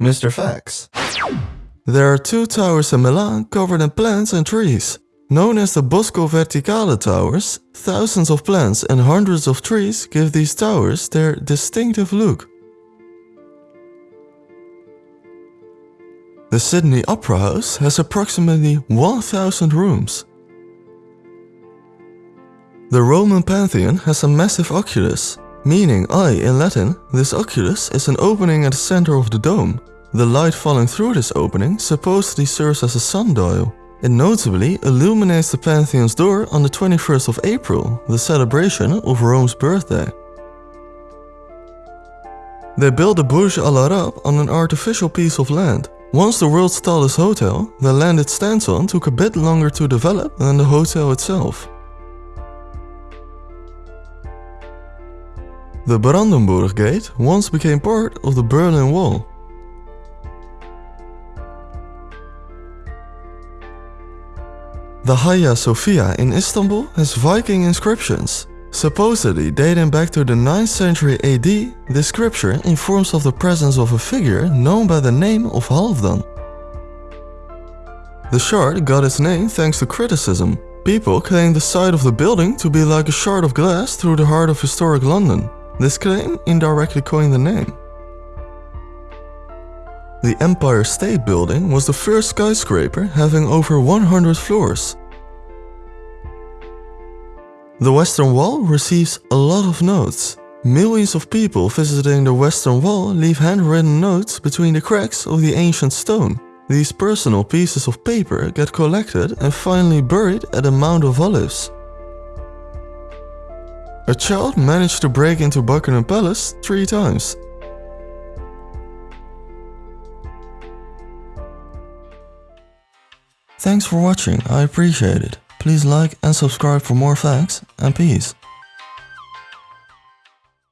Mr. Facts. There are two towers in Milan covered in plants and trees. Known as the Bosco Verticale towers, thousands of plants and hundreds of trees give these towers their distinctive look. The Sydney Opera House has approximately 1000 rooms. The Roman Pantheon has a massive oculus, meaning eye in Latin, this oculus is an opening at the center of the dome. The light falling through this opening supposedly serves as a sundial. It notably illuminates the Pantheon's door on the 21st of April, the celebration of Rome's birthday. They built the Burj Al Arab on an artificial piece of land. Once the world's tallest hotel, the land it stands on took a bit longer to develop than the hotel itself. The Brandenburg Gate once became part of the Berlin Wall. The Hagia Sophia in Istanbul has Viking inscriptions. Supposedly dating back to the 9th century AD, this scripture informs of the presence of a figure known by the name of Halfdan. The shard got its name thanks to criticism. People claim the side of the building to be like a shard of glass through the heart of historic London. This claim indirectly coined the name. The Empire State Building was the first skyscraper having over 100 floors. The Western Wall receives a lot of notes. Millions of people visiting the Western Wall leave handwritten notes between the cracks of the ancient stone. These personal pieces of paper get collected and finally buried at the Mount of Olives. A child managed to break into Buckingham Palace three times. Thanks for watching, I appreciate it. Please like and subscribe for more facts, and peace.